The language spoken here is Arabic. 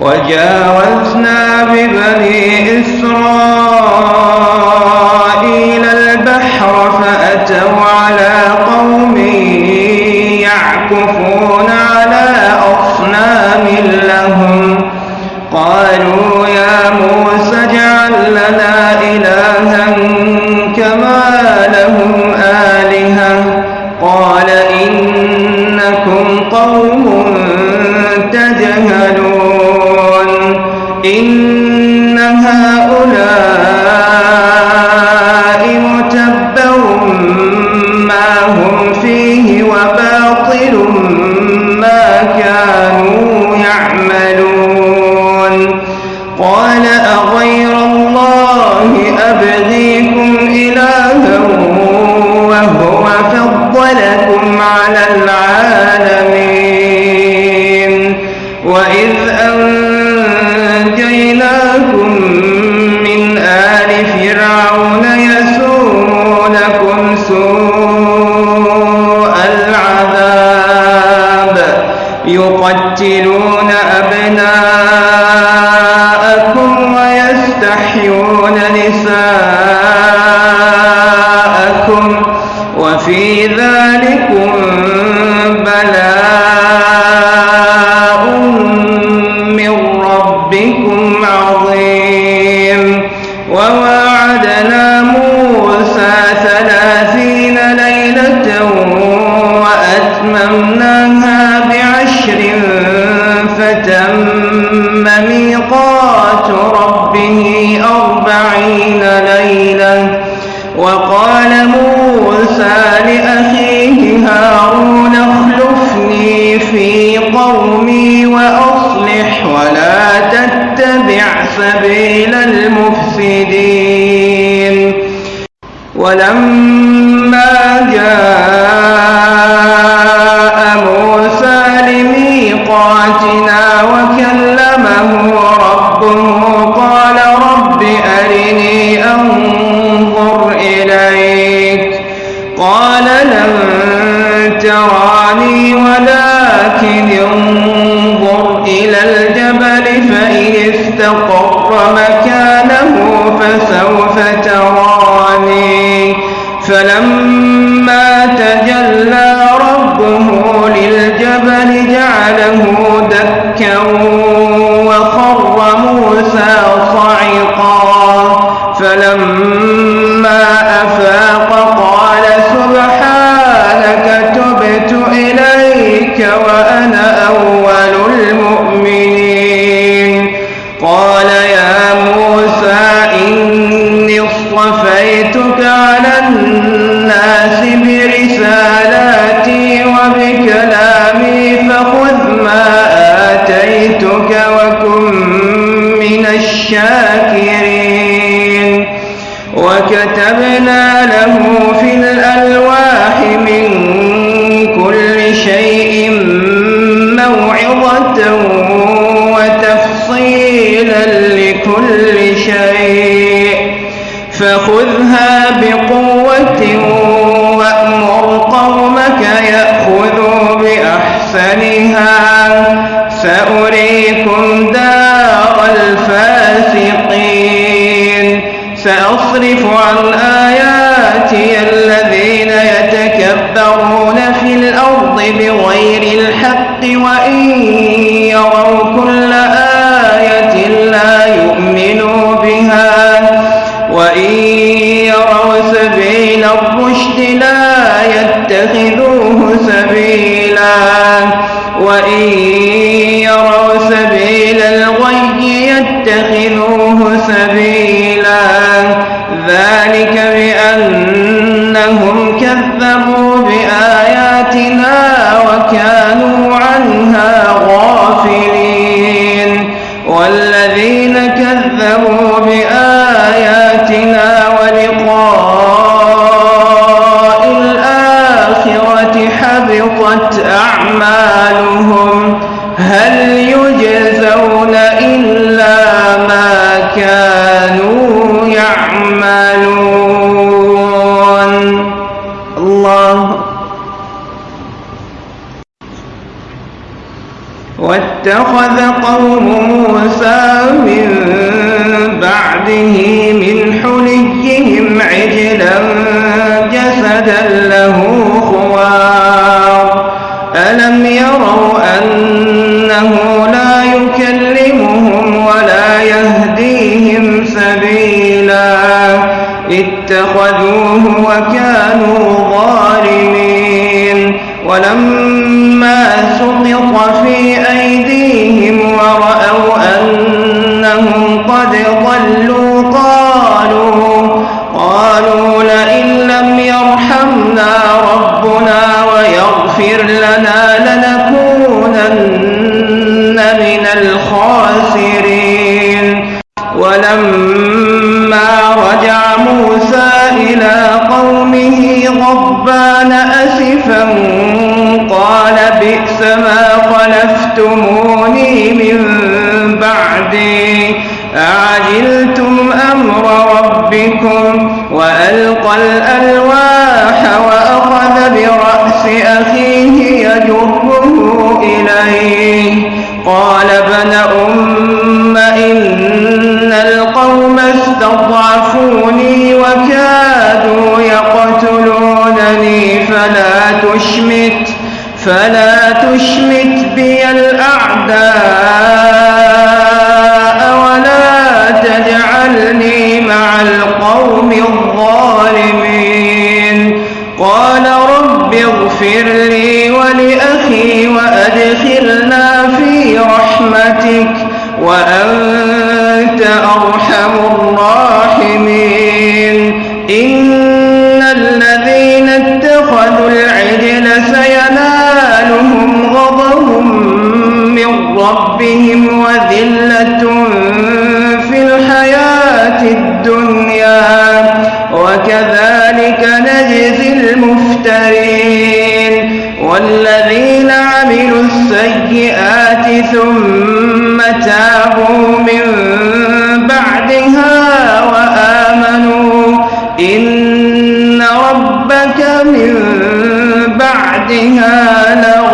وجاوزنا ببني إسرائيل البحر فأتوا على قوم يعكفون على أصنام لهم. قالوا يا موسى اجعل لنا إلها كما لهم آلهة. قال إنكم قوم تجهلون. إن هؤلاء متبر ما هم فيه وباطل ما كانوا يعملون. قال أغير الله أبغيكم إلها وهو فضلكم على العالمين. وإذ العذاب. يقتلون أبناءكم ويستحيون نساءكم. وفي ذلكم وقال موسى لأخيه هارون اخلفني في قومي وأصلح ولا تتبع سبيل المفسدين. ولما جاء صعقا فلما أفاق قال سبحانك تبت إليك وأنا أول المؤمنين. قال يا من الشاكرين وكتبنا له في الألواح من كل شيء موعظة وتفصيلا لكل شيء. فخذها بقوة وأمر قومك يأخذوا بأحسنها. سأريكم دار الفاسقين سأصرف عن آياتي الذين يتكبرون في الأرض بغير الحق وإن يروا كل آية لا يؤمنوا بها وإن يروا سبيل الرشد لا يتخذوه سبيلا وإن يروا سبيل الغي يتخذوه سبيلا. ذلك بأنهم كذبوا بآياتنا وكانوا عنها غافلين. والذين كذبوا بآياتنا ولقاء الآخرة حبطت أعمالهم. هل يجزون إلا كانوا يعملون. الله. واتخذ قوم موسى من بعده من حليهم عجلا جسدا له خوار اتخذوه وكانوا ظالمين. ولما سقط في أيديهم غضبان أسفا قال بئس ما خلفتموني من بعدي. أعجلتم أمر ربكم وألقى الألواح وأخذ برأس أخيه يجره إليه. قال ابن أم إن القوم استضعفوني وكادوا القوم الظالمين. قال رب اغفر لي ولأخي وأدخلنا في رحمتك وأنت أرحم ثم تابوا من بعدها وآمنوا. إن ربك من بعدها لغفور